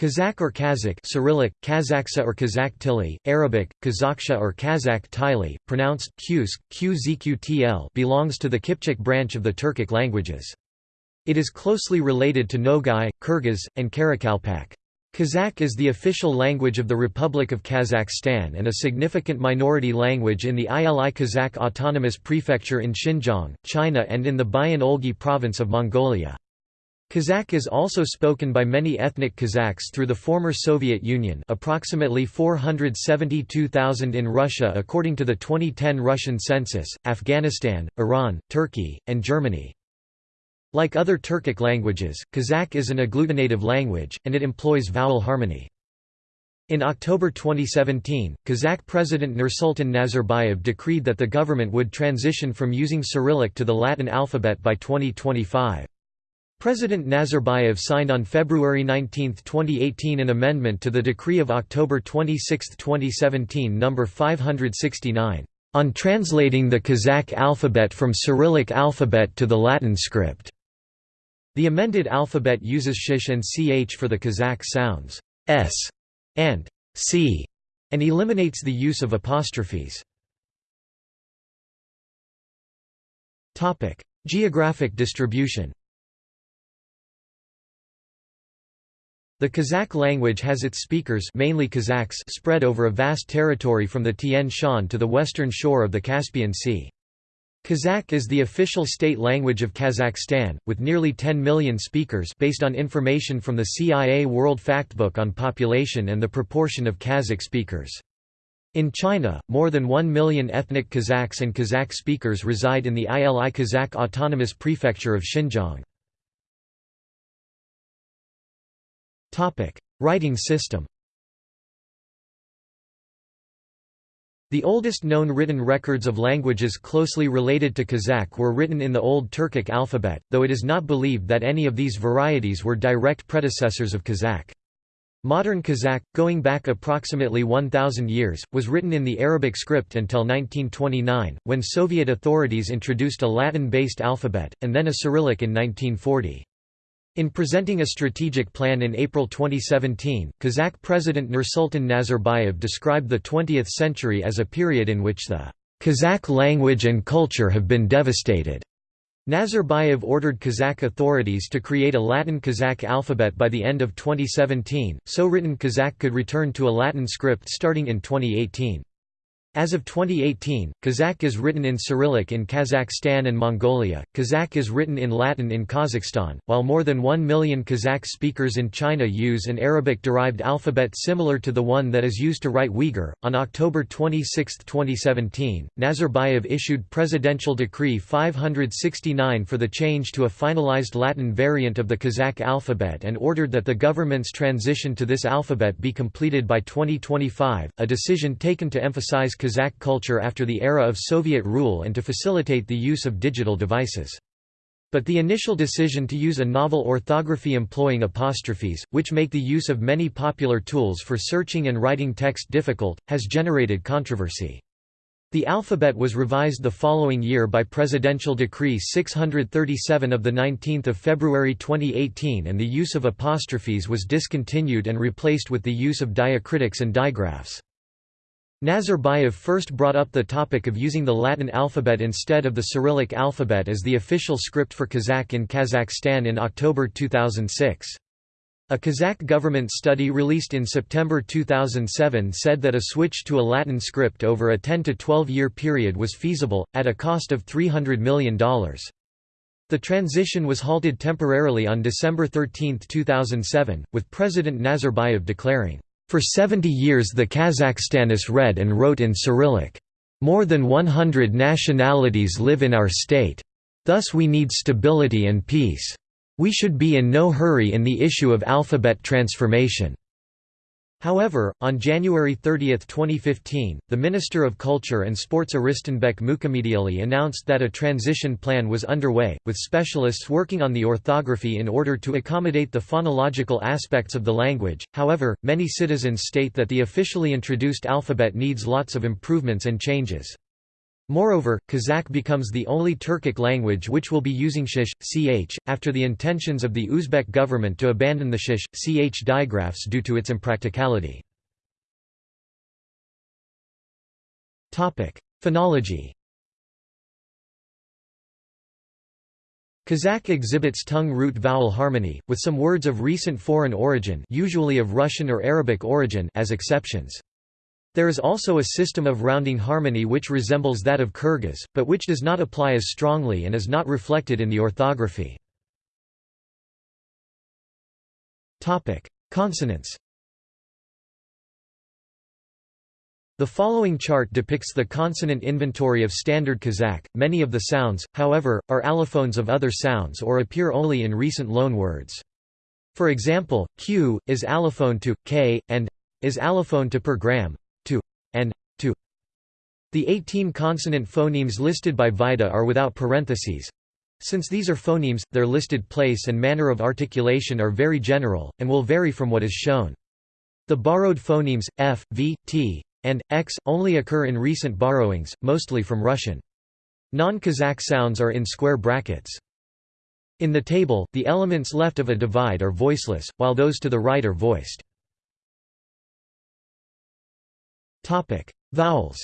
Kazakh or Kazakh Cyrillic, Kazakhsa or Kazakh Tili, Arabic, Kazakhsha or Kazakh Tili, pronounced Qsk, Qzqtl belongs to the Kipchak branch of the Turkic languages. It is closely related to Nogai, Kyrgyz, and Karakalpak. Kazakh is the official language of the Republic of Kazakhstan and a significant minority language in the Ili Kazakh Autonomous Prefecture in Xinjiang, China and in the Bayan-Olgi province of Mongolia. Kazakh is also spoken by many ethnic Kazakhs through the former Soviet Union approximately 472,000 in Russia according to the 2010 Russian census, Afghanistan, Iran, Turkey, and Germany. Like other Turkic languages, Kazakh is an agglutinative language, and it employs vowel harmony. In October 2017, Kazakh President Nursultan Nazarbayev decreed that the government would transition from using Cyrillic to the Latin alphabet by 2025. President Nazarbayev signed on February 19, 2018 an amendment to the decree of October 26, 2017 No. 569, "...on translating the Kazakh alphabet from Cyrillic alphabet to the Latin script." The amended alphabet uses sh and ch for the Kazakh sounds s and c, and eliminates the use of apostrophes. Geographic distribution The Kazakh language has its speakers mainly Kazakhs spread over a vast territory from the Tian Shan to the western shore of the Caspian Sea. Kazakh is the official state language of Kazakhstan, with nearly 10 million speakers based on information from the CIA World Factbook on population and the proportion of Kazakh speakers. In China, more than 1 million ethnic Kazakhs and Kazakh speakers reside in the Ili Kazakh Autonomous Prefecture of Xinjiang. Writing system The oldest known written records of languages closely related to Kazakh were written in the Old Turkic alphabet, though it is not believed that any of these varieties were direct predecessors of Kazakh. Modern Kazakh, going back approximately 1,000 years, was written in the Arabic script until 1929, when Soviet authorities introduced a Latin-based alphabet, and then a Cyrillic in 1940. In presenting a strategic plan in April 2017, Kazakh President Nursultan Nazarbayev described the 20th century as a period in which the Kazakh language and culture have been devastated. Nazarbayev ordered Kazakh authorities to create a Latin Kazakh alphabet by the end of 2017, so written Kazakh could return to a Latin script starting in 2018. As of 2018, Kazakh is written in Cyrillic in Kazakhstan and Mongolia, Kazakh is written in Latin in Kazakhstan, while more than 1 million Kazakh speakers in China use an Arabic derived alphabet similar to the one that is used to write Uyghur. On October 26, 2017, Nazarbayev issued Presidential Decree 569 for the change to a finalized Latin variant of the Kazakh alphabet and ordered that the government's transition to this alphabet be completed by 2025, a decision taken to emphasize Kazakh culture after the era of Soviet rule and to facilitate the use of digital devices. But the initial decision to use a novel orthography employing apostrophes, which make the use of many popular tools for searching and writing text difficult, has generated controversy. The alphabet was revised the following year by Presidential Decree 637 of 19 February 2018 and the use of apostrophes was discontinued and replaced with the use of diacritics and digraphs. Nazarbayev first brought up the topic of using the Latin alphabet instead of the Cyrillic alphabet as the official script for Kazakh in Kazakhstan in October 2006. A Kazakh government study released in September 2007 said that a switch to a Latin script over a 10 to 12 year period was feasible, at a cost of $300 million. The transition was halted temporarily on December 13, 2007, with President Nazarbayev declaring, for 70 years the Kazakhstanis read and wrote in Cyrillic. More than 100 nationalities live in our state. Thus we need stability and peace. We should be in no hurry in the issue of alphabet transformation. However, on January 30, 2015, the Minister of Culture and Sports Arystanbek Mukhamediuly announced that a transition plan was underway, with specialists working on the orthography in order to accommodate the phonological aspects of the language. However, many citizens state that the officially introduced alphabet needs lots of improvements and changes. Moreover, Kazakh becomes the only Turkic language which will be using shish, ch, after the intentions of the Uzbek government to abandon the shish, ch digraphs due to its impracticality. Phonology Kazakh exhibits tongue-root vowel harmony, with some words of recent foreign origin usually of Russian or Arabic origin as exceptions. There is also a system of rounding harmony which resembles that of Kyrgyz, but which does not apply as strongly and is not reflected in the orthography. Consonants The following chart depicts the consonant inventory of Standard Kazakh. Many of the sounds, however, are allophones of other sounds or appear only in recent loanwords. For example, q is allophone to k and is allophone to per gram, and to. The 18 consonant phonemes listed by Vajda are without parentheses. Since these are phonemes, their listed place and manner of articulation are very general, and will vary from what is shown. The borrowed phonemes, f, v, t, and x, only occur in recent borrowings, mostly from Russian. Non-Kazakh sounds are in square brackets. In the table, the elements left of a divide are voiceless, while those to the right are voiced. Topic: Vowels.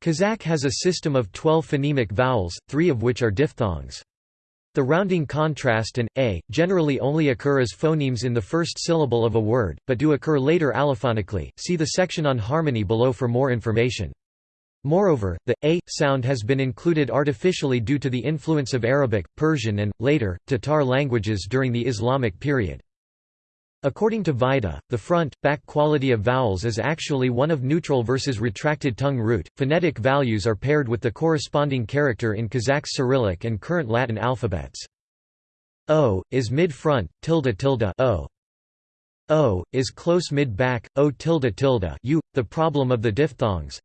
Kazakh has a system of 12 phonemic vowels, three of which are diphthongs. The rounding contrast and a generally only occur as phonemes in the first syllable of a word, but do occur later allophonically. See the section on harmony below for more information. Moreover, the a sound has been included artificially due to the influence of Arabic, Persian and later Tatar languages during the Islamic period. According to Vajda, the front, back quality of vowels is actually one of neutral versus retracted tongue root. Phonetic values are paired with the corresponding character in Kazakh Cyrillic and current Latin alphabets. O is mid-front, tilde tilde o. O is close mid-back, o tilde tilde u. The problem of the diphthongs,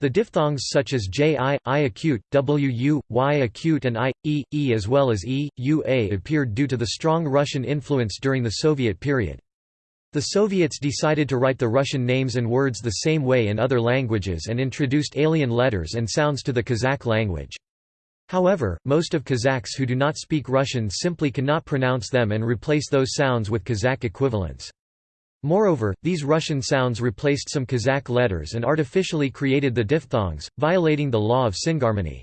the diphthongs such as j i, i acute, wu, y acute and i, e, e as well as e, u a appeared due to the strong Russian influence during the Soviet period. The Soviets decided to write the Russian names and words the same way in other languages and introduced alien letters and sounds to the Kazakh language. However, most of Kazakhs who do not speak Russian simply cannot pronounce them and replace those sounds with Kazakh equivalents. Moreover, these Russian sounds replaced some Kazakh letters and artificially created the diphthongs, violating the law of syngarmony.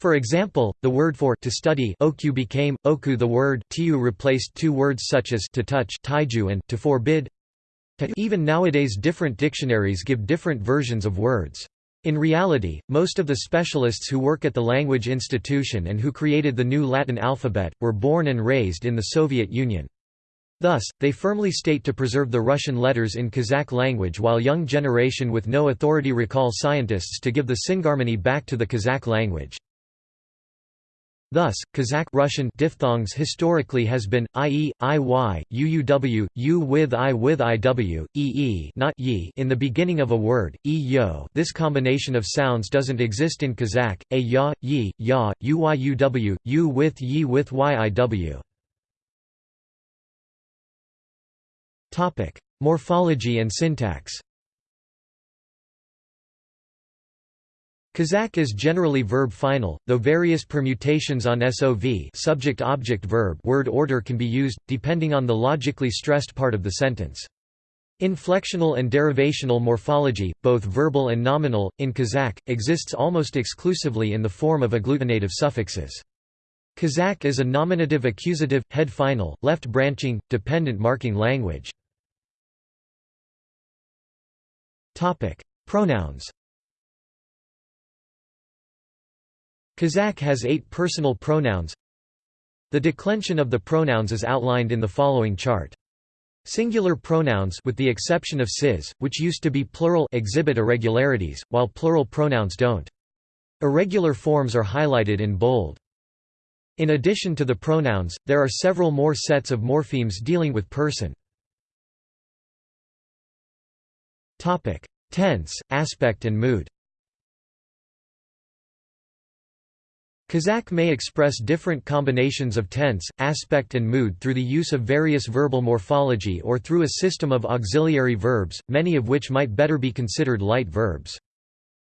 For example, the word for to study oku became oku. The word tiu replaced two words such as to touch taiju and to forbid. Even nowadays, different dictionaries give different versions of words. In reality, most of the specialists who work at the Language Institution and who created the new Latin alphabet were born and raised in the Soviet Union. Thus, they firmly state to preserve the Russian letters in Kazakh language while young generation with no authority recall scientists to give the syngarmony back to the Kazakh language. Thus, Kazakh Russian diphthongs historically has been ie, iy, uuw, u with i with iw, ee not ye in the beginning of a word, e yo. This combination of sounds doesn't exist in Kazakh. A ya, yi, ya, uyuw, u with yi with yiw. Topic: Morphology and syntax. Kazakh is generally verb final, though various permutations on SOV subject-object-verb word order can be used, depending on the logically stressed part of the sentence. Inflectional and derivational morphology, both verbal and nominal, in Kazakh, exists almost exclusively in the form of agglutinative suffixes. Kazakh is a nominative accusative, head final, left branching, dependent marking language. Topic: Pronouns. Kazakh has eight personal pronouns. The declension of the pronouns is outlined in the following chart. Singular pronouns with the exception of siz, which used to be plural exhibit irregularities, while plural pronouns don't. Irregular forms are highlighted in bold. In addition to the pronouns, there are several more sets of morphemes dealing with person. Topic: Tense, aspect and mood. Kazakh may express different combinations of tense, aspect and mood through the use of various verbal morphology or through a system of auxiliary verbs, many of which might better be considered light verbs.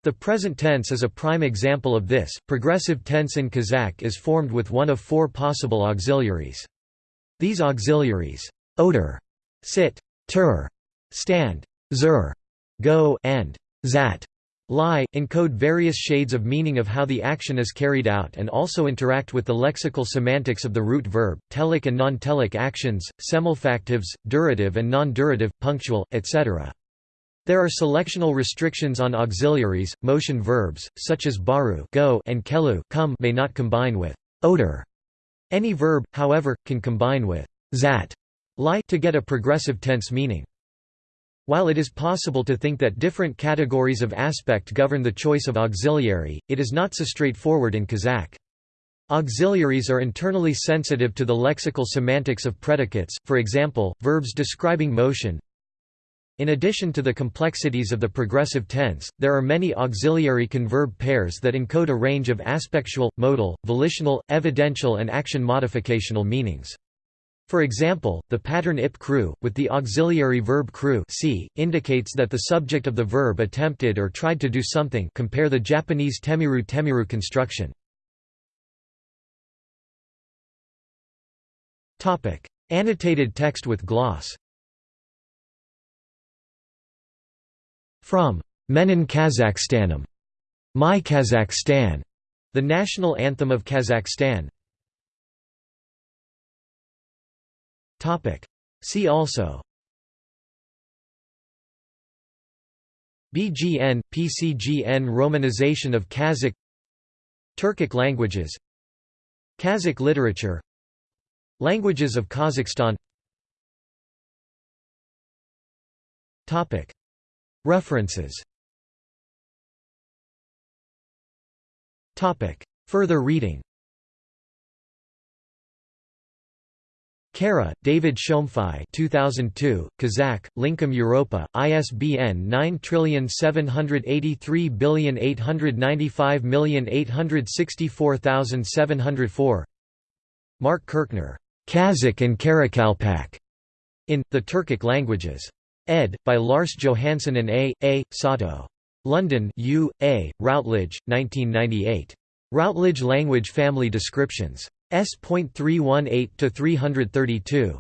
The present tense is a prime example of this. Progressive tense in Kazakh is formed with one of four possible auxiliaries. These auxiliaries, odor, sit, tur, stand, zur, go, and zat, lie, encode various shades of meaning of how the action is carried out and also interact with the lexical semantics of the root verb, telic and non-telic actions, semelfactives, durative and non-durative, punctual, etc. There are selectional restrictions on auxiliaries, motion verbs, such as baru go and kelu come may not combine with odor. Any verb, however, can combine with zat lie to get a progressive tense meaning. While it is possible to think that different categories of aspect govern the choice of auxiliary, it is not so straightforward in Kazakh. Auxiliaries are internally sensitive to the lexical semantics of predicates, for example, verbs describing motion. In addition to the complexities of the progressive tense, there are many auxiliary converb pairs that encode a range of aspectual, modal, volitional, evidential and action modificational meanings. For example, the pattern ip crew, with the auxiliary verb crew see, indicates that the subject of the verb attempted or tried to do something compare the Japanese temiru temiru construction. Annotated text with gloss From Menin Kazakhstanum, My Kazakhstan, the national anthem of Kazakhstan, See also. BGN, PCGN Romanization of Kazakh. Turkic languages. Kazakh literature. Languages of Kazakhstan. References. Further reading Kara, David Shomfai 2002, Kazakh, Lincom Europa, ISBN 9783895864704 Mark Kirchner, Kazakh and Karakalpak, in, The Turkic Languages. Ed. by Lars Johansson and A. A. Sato. London U. A. Routledge, 1998. Routledge Language Family Descriptions. S.318 to 332.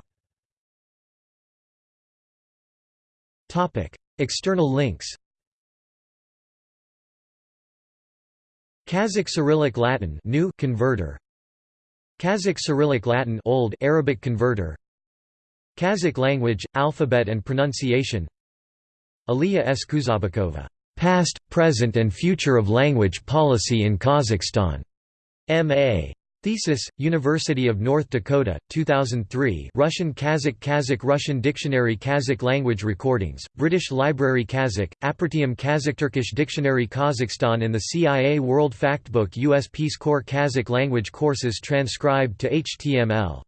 Topic: External links. Kazakh Cyrillic Latin new converter. Kazakh Cyrillic Latin old Arabic converter. Kazakh language, alphabet and pronunciation. Aliya S. Kuzhabekova, Past, Present and Future of Language Policy in Kazakhstan. M.A. Thesis, University of North Dakota, 2003 Russian Kazakh Kazakh Russian Dictionary Kazakh Language Recordings, British Library Kazakh, Apertium Kazakh Turkish Dictionary Kazakhstan and the CIA World Factbook US Peace Corps Kazakh language courses transcribed to HTML